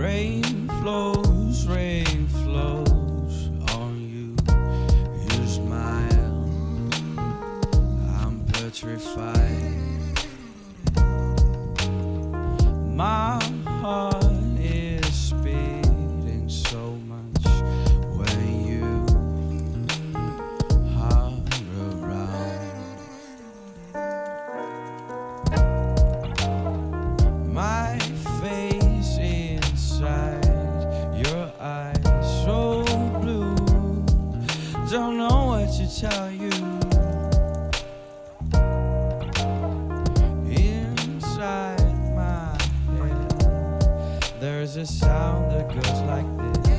Rain flows, rain flows on you. You smile, I'm petrified. My don't know what to tell you. Inside my head There's a sound that goes like this.